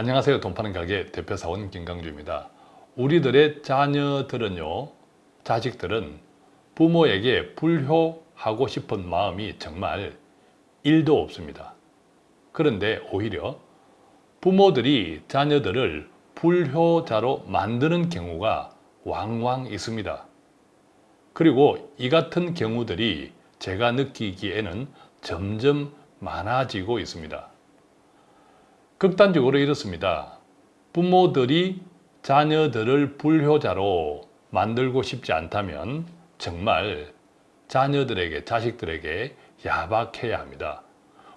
안녕하세요. 돈 파는 가게 대표사원 김강주입니다. 우리들의 자녀들은요, 자식들은 부모에게 불효하고 싶은 마음이 정말 1도 없습니다. 그런데 오히려 부모들이 자녀들을 불효자로 만드는 경우가 왕왕 있습니다. 그리고 이 같은 경우들이 제가 느끼기에는 점점 많아지고 있습니다. 극단적으로 이렇습니다. 부모들이 자녀들을 불효자로 만들고 싶지 않다면 정말 자녀들에게, 자식들에게 야박해야 합니다.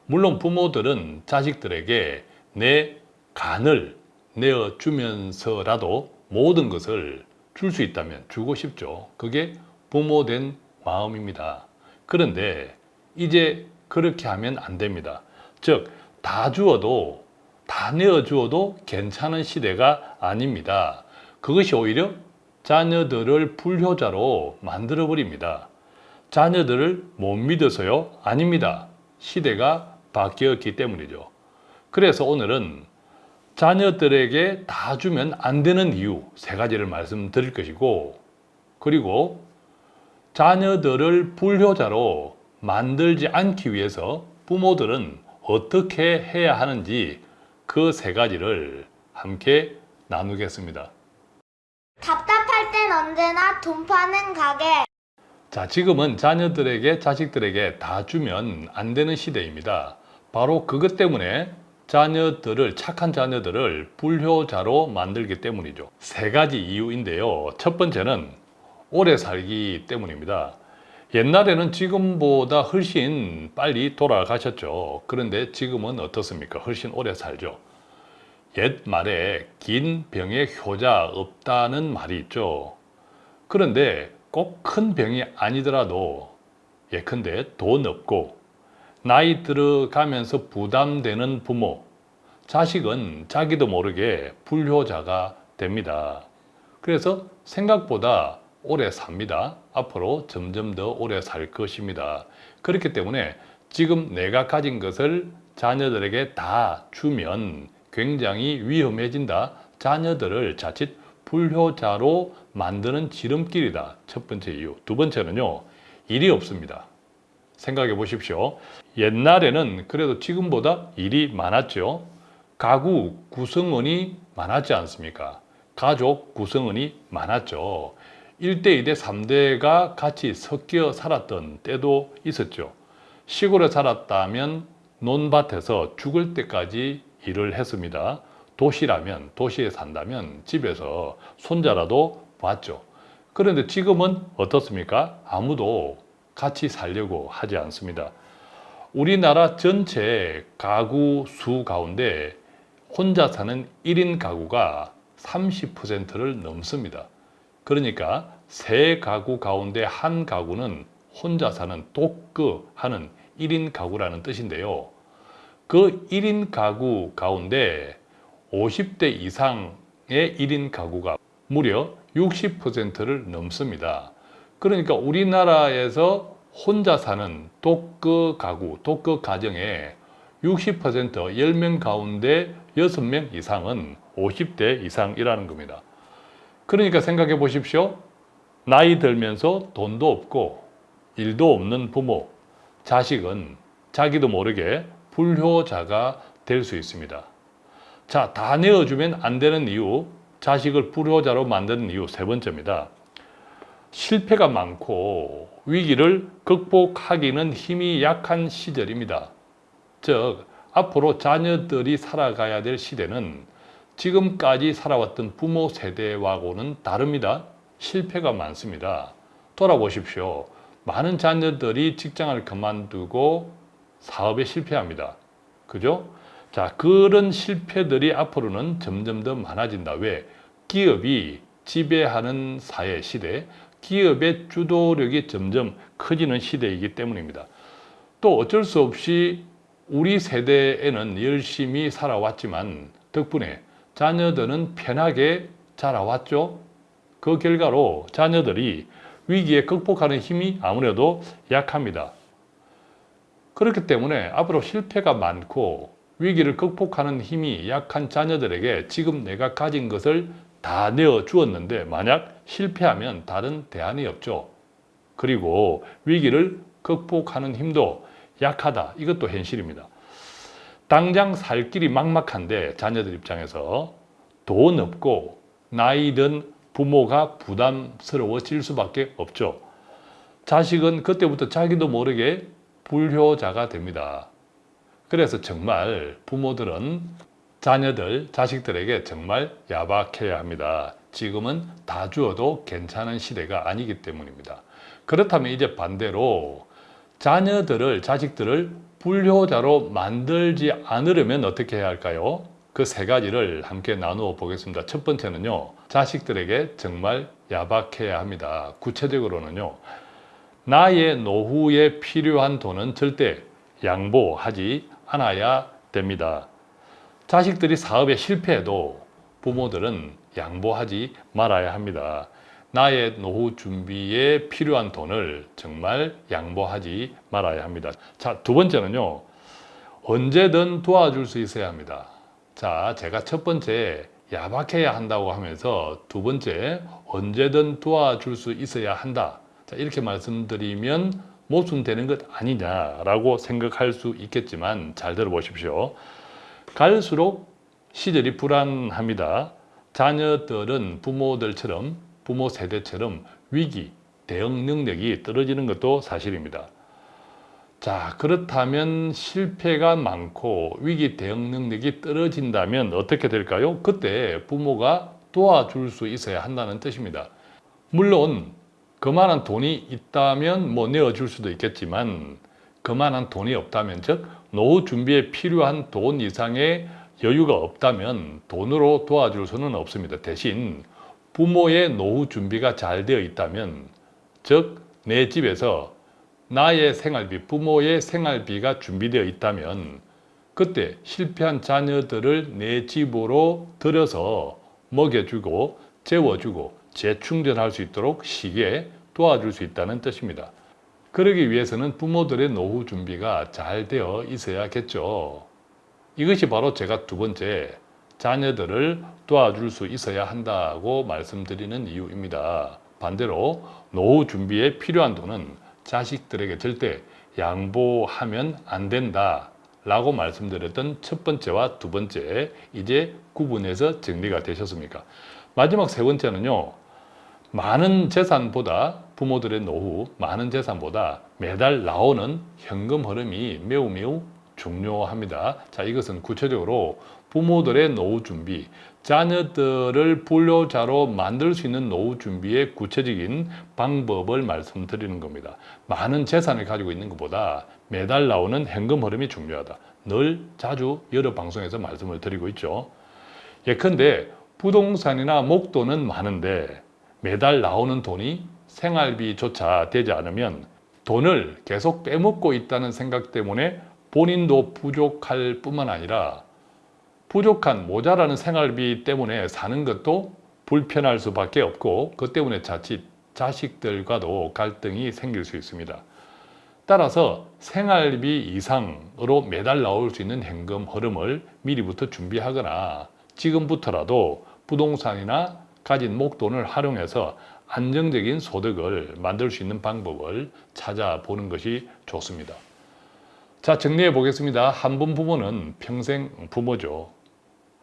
물론 부모들은 자식들에게 내 간을 내어주면서라도 모든 것을 줄 수 있다면 주고 싶죠. 그게 부모된 마음입니다. 그런데 이제 그렇게 하면 안 됩니다. 즉, 다 주어도 다 내어주어도 괜찮은 시대가 아닙니다. 그것이 오히려 자녀들을 불효자로 만들어 버립니다. 자녀들을 못 믿어서요? 아닙니다. 시대가 바뀌었기 때문이죠. 그래서 오늘은 자녀들에게 다 주면 안 되는 이유 세 가지를 말씀드릴 것이고 그리고 자녀들을 불효자로 만들지 않기 위해서 부모들은 어떻게 해야 하는지 그 세 가지를 함께 나누겠습니다. 답답할 땐 언제나 돈 파는 가게. 자, 지금은 자녀들에게, 자식들에게 다 주면 안 되는 시대입니다. 바로 그것 때문에 자녀들을, 착한 자녀들을 불효자로 만들기 때문이죠. 세 가지 이유인데요. 첫 번째는 오래 살기 때문입니다. 옛날에는 지금보다 훨씬 빨리 돌아가셨죠. 그런데 지금은 어떻습니까? 훨씬 오래 살죠. 옛 말에 긴 병에 효자 없다는 말이 있죠. 그런데 꼭 큰 병이 아니더라도 예컨대 돈 없고 나이 들어가면서 부담되는 부모, 자식은 자기도 모르게 불효자가 됩니다. 그래서 생각보다 오래 삽니다. 앞으로 점점 더 오래 살 것입니다. 그렇기 때문에 지금 내가 가진 것을 자녀들에게 다 주면 굉장히 위험해진다. 자녀들을 자칫 불효자로 만드는 지름길이다. 첫 번째 이유. 두 번째는요. 일이 없습니다. 생각해 보십시오. 옛날에는 그래도 지금보다 일이 많았죠. 가구 구성원이 많았지 않습니까? 가족 구성원이 많았죠. 1대, 2대, 3대가 같이 섞여 살았던 때도 있었죠. 시골에 살았다면 논밭에서 죽을 때까지 일을 했습니다. 도시라면, 도시에 산다면 집에서 손자라도 봤죠. 그런데 지금은 어떻습니까? 아무도 같이 살려고 하지 않습니다. 우리나라 전체 가구 수 가운데 혼자 사는 1인 가구가 30%를 넘습니다. 그러니까 세 가구 가운데 한 가구는 혼자 사는 독그 하는 1인 가구라는 뜻인데요. 그 1인 가구 가운데 50대 이상의 1인 가구가 무려 60%를 넘습니다. 그러니까 우리나라에서 혼자 사는 독거 가구, 독거 가정의 60% 10명 가운데 6명 이상은 50대 이상이라는 겁니다. 그러니까 생각해 보십시오. 나이 들면서 돈도 없고 일도 없는 부모, 자식은 자기도 모르게 불효자가 될 수 있습니다. 자, 다 내어주면 안 되는 이유, 자식을 불효자로 만드는 이유 세 번째입니다. 실패가 많고 위기를 극복하기는 힘이 약한 시절입니다. 즉, 앞으로 자녀들이 살아가야 될 시대는 지금까지 살아왔던 부모 세대와고는 다릅니다. 실패가 많습니다. 돌아보십시오. 많은 자녀들이 직장을 그만두고 사업에 실패합니다. 그죠? 자, 그런 실패들이 앞으로는 점점 더 많아진다. 왜? 기업이 지배하는 사회 시대, 기업의 주도력이 점점 커지는 시대이기 때문입니다. 또 어쩔 수 없이 우리 세대에는 열심히 살아왔지만 덕분에 자녀들은 편하게 자라왔죠. 그 결과로 자녀들이 위기에 극복하는 힘이 아무래도 약합니다. 그렇기 때문에 앞으로 실패가 많고 위기를 극복하는 힘이 약한 자녀들에게 지금 내가 가진 것을 다 내어 주었는데 만약 실패하면 다른 대안이 없죠. 그리고 위기를 극복하는 힘도 약하다. 이것도 현실입니다. 당장 살 길이 막막한데 자녀들 입장에서 돈 없고 나이 든 부모가 부담스러워질 수밖에 없죠. 자식은 그때부터 자기도 모르게 불효자가 됩니다. 그래서 정말 부모들은 자녀들, 자식들에게 정말 야박해야 합니다. 지금은 다 주어도 괜찮은 시대가 아니기 때문입니다. 그렇다면 이제 반대로 자녀들을, 자식들을 불효자로 만들지 않으려면 어떻게 해야 할까요? 그 세 가지를 함께 나누어 보겠습니다. 첫 번째는요, 자식들에게 정말 야박해야 합니다. 구체적으로는요, 나의 노후에 필요한 돈은 절대 양보하지 않아야 됩니다. 자식들이 사업에 실패해도 부모들은 양보하지 말아야 합니다. 나의 노후 준비에 필요한 돈을 정말 양보하지 말아야 합니다. 자, 두 번째는요. 언제든 도와줄 수 있어야 합니다. 자, 제가 첫 번째 야박해야 한다고 하면서 두 번째 언제든 도와줄 수 있어야 한다. 자, 이렇게 말씀드리면 모순되는 것 아니냐라고 생각할 수 있겠지만 잘 들어보십시오. 갈수록 시절이 불안합니다. 자녀들은 부모들처럼 부모 세대처럼 위기 대응 능력이 떨어지는 것도 사실입니다. 자, 그렇다면 실패가 많고 위기 대응 능력이 떨어진다면 어떻게 될까요? 그때 부모가 도와줄 수 있어야 한다는 뜻입니다. 물론 그만한 돈이 있다면 뭐 내어줄 수도 있겠지만 그만한 돈이 없다면 즉 노후 준비에 필요한 돈 이상의 여유가 없다면 돈으로 도와줄 수는 없습니다. 대신 부모의 노후 준비가 잘 되어 있다면 즉 내 집에서 나의 생활비, 부모의 생활비가 준비되어 있다면 그때 실패한 자녀들을 내 집으로 들여서 먹여주고 재워주고 재충전할 수 있도록 시기에 도와줄 수 있다는 뜻입니다. 그러기 위해서는 부모들의 노후 준비가 잘 되어 있어야겠죠. 이것이 바로 제가 두 번째 자녀들을 도와줄 수 있어야 한다고 말씀드리는 이유입니다. 반대로 노후 준비에 필요한 돈은 자식들에게 절대 양보하면 안 된다 라고 말씀드렸던 첫 번째와 두 번째 이제 구분해서 정리가 되셨습니까? 마지막 세 번째는요. 많은 재산보다 부모들의 노후, 많은 재산보다 매달 나오는 현금 흐름이 매우 매우 중요합니다. 자, 이것은 구체적으로 부모들의 노후 준비, 자녀들을 불효자로 만들 수 있는 노후 준비의 구체적인 방법을 말씀드리는 겁니다. 많은 재산을 가지고 있는 것보다 매달 나오는 현금 흐름이 중요하다. 늘 자주 여러 방송에서 말씀을 드리고 있죠. 예컨대 부동산이나 목돈은 많은데 매달 나오는 돈이 생활비조차 되지 않으면 돈을 계속 빼먹고 있다는 생각 때문에 본인도 부족할 뿐만 아니라 부족한 모자라는 생활비 때문에 사는 것도 불편할 수밖에 없고 그 때문에 자칫 자식들과도 갈등이 생길 수 있습니다. 따라서 생활비 이상으로 매달 나올 수 있는 현금 흐름을 미리부터 준비하거나 지금부터라도 부동산이나 가진 목돈을 활용해서 안정적인 소득을 만들 수 있는 방법을 찾아보는 것이 좋습니다. 자, 정리해 보겠습니다. 한 분 부모는 평생 부모죠.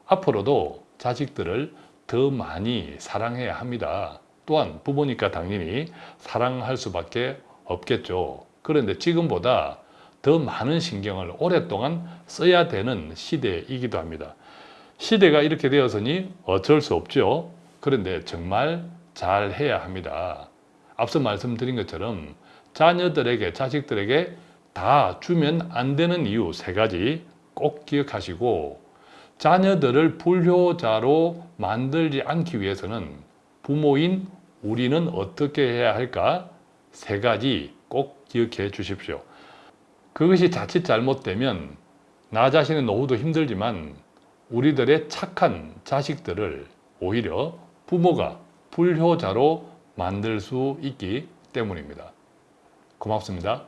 앞으로도 자식들을 더 많이 사랑해야 합니다. 또한 부모니까 당연히 사랑할 수밖에 없겠죠. 그런데 지금보다 더 많은 신경을 오랫동안 써야 되는 시대이기도 합니다. 시대가 이렇게 되었으니 어쩔 수 없죠. 그런데 정말 잘 해야 합니다. 앞서 말씀드린 것처럼 자녀들에게, 자식들에게 다 주면 안 되는 이유 세 가지 꼭 기억하시고 자녀들을 불효자로 만들지 않기 위해서는 부모인 우리는 어떻게 해야 할까? 세 가지 꼭 기억해 주십시오. 그것이 자칫 잘못되면 나 자신의 노후도 힘들지만 우리들의 착한 자식들을 오히려 부모가 불효자로 만들 수 있기 때문입니다. 고맙습니다.